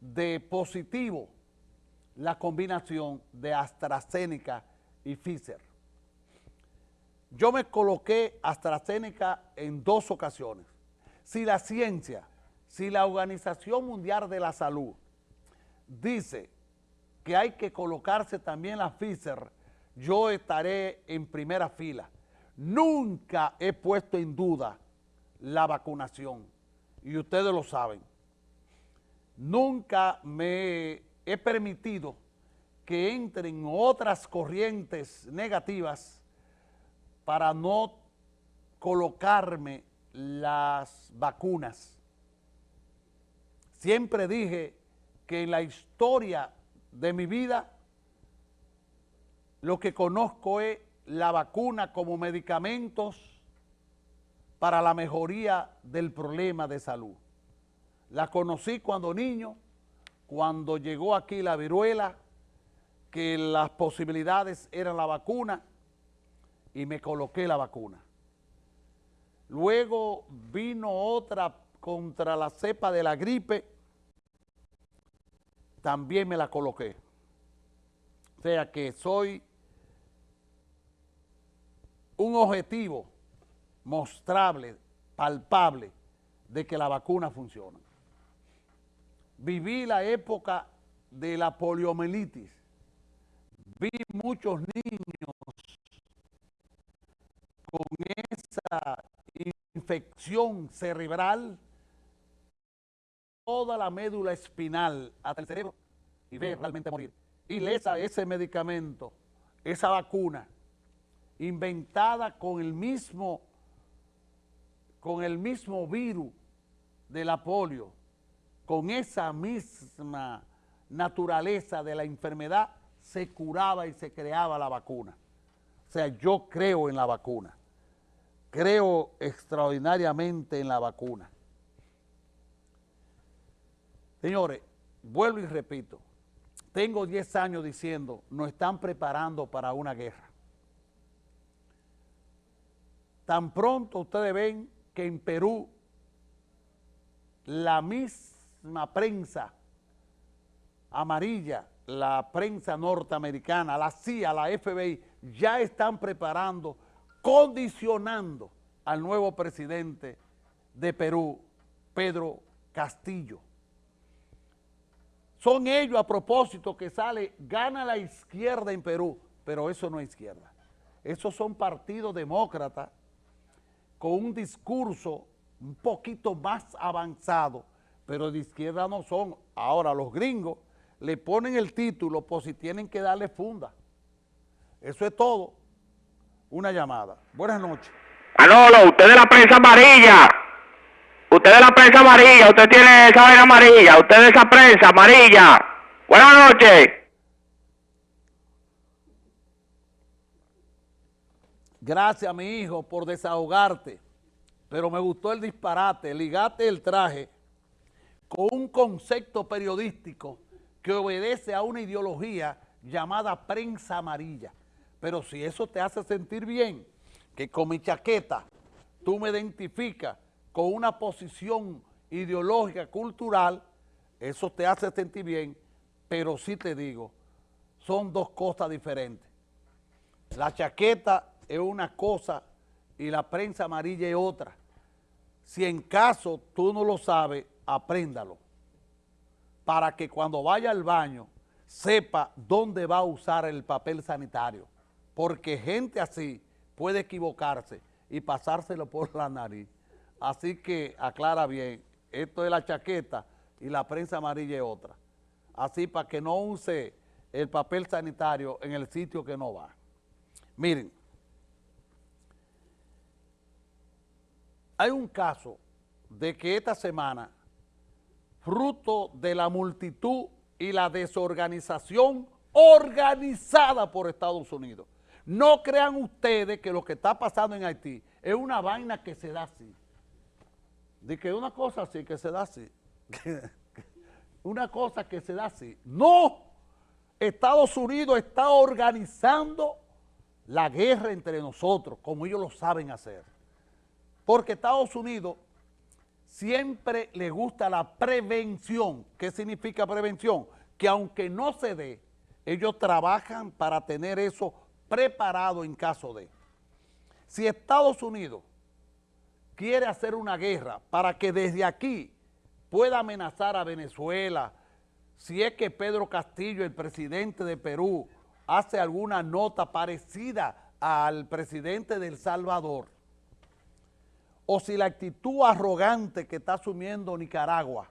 de positivo la combinación de AstraZeneca y Pfizer. Yo me coloqué AstraZeneca en dos ocasiones. Si la ciencia, si la Organización Mundial de la Salud dice que hay que colocarse también la Pfizer, yo estaré en primera fila. Nunca he puesto en duda la vacunación y ustedes lo saben. Nunca me he permitido que entren otras corrientes negativas para no colocarme las vacunas. Siempre dije que en la historia de mi vida lo que conozco es la vacuna como medicamentos para la mejoría del problema de salud. La conocí cuando niño, cuando llegó aquí la viruela, que las posibilidades eran la vacuna, y me coloqué la vacuna. Luego vino otra contra la cepa de la gripe, también me la coloqué. O sea que soy un objetivo mostrable, palpable, de que la vacuna funciona. Viví la época de la poliomielitis. Vi muchos niños con esa infección cerebral, toda la médula espinal hasta el cerebro y ve realmente morir. Y lesa ese medicamento, esa vacuna, inventada con el mismo, con el mismo virus de la polio, con esa misma naturaleza de la enfermedad, se curaba y se creaba la vacuna. O sea, yo creo en la vacuna creo extraordinariamente en la vacuna. Señores, vuelvo y repito, tengo 10 años diciendo, nos están preparando para una guerra. Tan pronto ustedes ven que en Perú la misma prensa amarilla, la prensa norteamericana, la CIA, la FBI, ya están preparando condicionando al nuevo presidente de Perú, Pedro Castillo. Son ellos a propósito que sale, gana la izquierda en Perú, pero eso no es izquierda. Esos son partidos demócratas con un discurso un poquito más avanzado, pero de izquierda no son. Ahora los gringos le ponen el título por si tienen que darle funda. Eso es todo una llamada. Buenas noches. Manolo, usted de la prensa amarilla. Usted de la prensa amarilla, usted tiene esa vaina amarilla, usted de esa prensa amarilla. Buenas noches. Gracias, mi hijo, por desahogarte. Pero me gustó el disparate, ligate el traje con un concepto periodístico que obedece a una ideología llamada prensa amarilla. Pero si eso te hace sentir bien, que con mi chaqueta tú me identificas con una posición ideológica, cultural, eso te hace sentir bien, pero sí te digo, son dos cosas diferentes. La chaqueta es una cosa y la prensa amarilla es otra. Si en caso tú no lo sabes, apréndalo. Para que cuando vaya al baño sepa dónde va a usar el papel sanitario porque gente así puede equivocarse y pasárselo por la nariz. Así que aclara bien, esto es la chaqueta y la prensa amarilla es otra. Así para que no use el papel sanitario en el sitio que no va. Miren, hay un caso de que esta semana, fruto de la multitud y la desorganización organizada por Estados Unidos, no crean ustedes que lo que está pasando en Haití es una vaina que se da así. De que una cosa así, que se da así. una cosa que se da así. No, Estados Unidos está organizando la guerra entre nosotros, como ellos lo saben hacer. Porque Estados Unidos siempre le gusta la prevención. ¿Qué significa prevención? Que aunque no se dé, ellos trabajan para tener eso preparado en caso de. Si Estados Unidos quiere hacer una guerra para que desde aquí pueda amenazar a Venezuela, si es que Pedro Castillo, el presidente de Perú, hace alguna nota parecida al presidente de El Salvador, o si la actitud arrogante que está asumiendo Nicaragua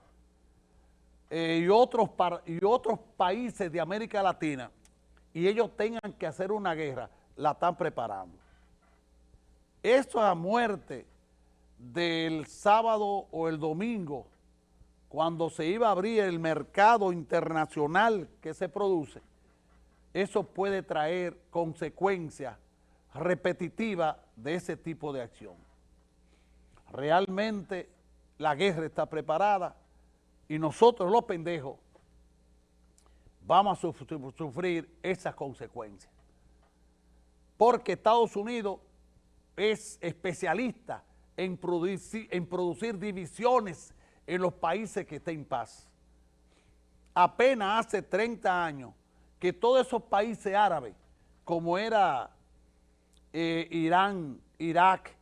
eh, y, otros y otros países de América Latina, y ellos tengan que hacer una guerra, la están preparando. Eso a muerte del sábado o el domingo, cuando se iba a abrir el mercado internacional que se produce, eso puede traer consecuencias repetitivas de ese tipo de acción. Realmente la guerra está preparada y nosotros los pendejos vamos a sufrir esas consecuencias. Porque Estados Unidos es especialista en producir, en producir divisiones en los países que estén en paz. Apenas hace 30 años que todos esos países árabes, como era eh, Irán, Irak,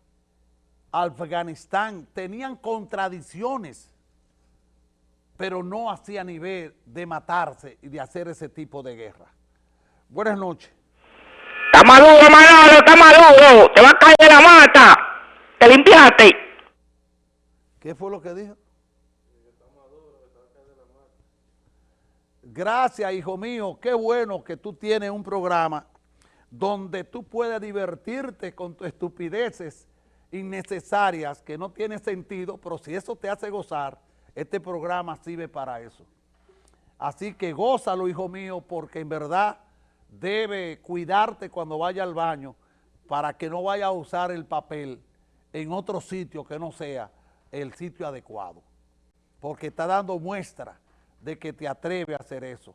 Afganistán, tenían contradicciones, pero no hacía nivel de matarse y de hacer ese tipo de guerra. Buenas noches. Está maduro, Manolo, está maduro. Te va a caer la mata. Te limpiaste. ¿Qué fue lo que dijo? Gracias, hijo mío. Qué bueno que tú tienes un programa donde tú puedes divertirte con tus estupideces innecesarias que no tienen sentido, pero si eso te hace gozar, este programa sirve para eso. Así que gózalo, hijo mío, porque en verdad debe cuidarte cuando vaya al baño para que no vaya a usar el papel en otro sitio que no sea el sitio adecuado. Porque está dando muestra de que te atreve a hacer eso,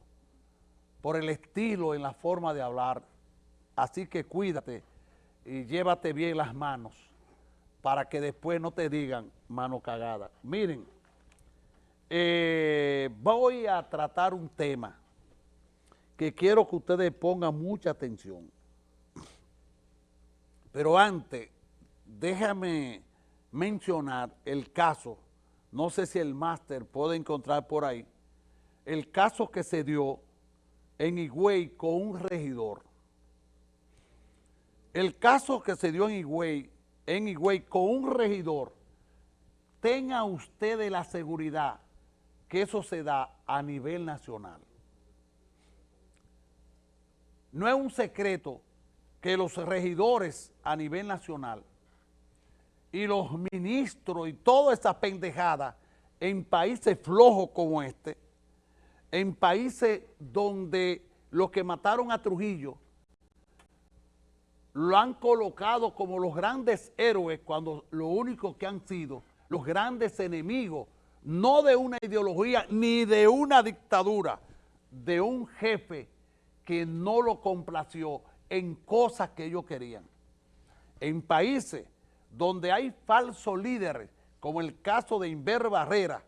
por el estilo en la forma de hablar. Así que cuídate y llévate bien las manos para que después no te digan mano cagada. Miren, eh, voy a tratar un tema que quiero que ustedes pongan mucha atención. Pero antes, déjame mencionar el caso, no sé si el máster puede encontrar por ahí, el caso que se dio en Higüey con un regidor. El caso que se dio en Higüey, en Higüey con un regidor, tenga ustedes la seguridad que eso se da a nivel nacional. No es un secreto que los regidores a nivel nacional y los ministros y toda esa pendejada en países flojos como este, en países donde los que mataron a Trujillo lo han colocado como los grandes héroes cuando lo único que han sido los grandes enemigos, no de una ideología ni de una dictadura, de un jefe que no lo complació en cosas que ellos querían. En países donde hay falsos líderes, como el caso de Inver Barrera,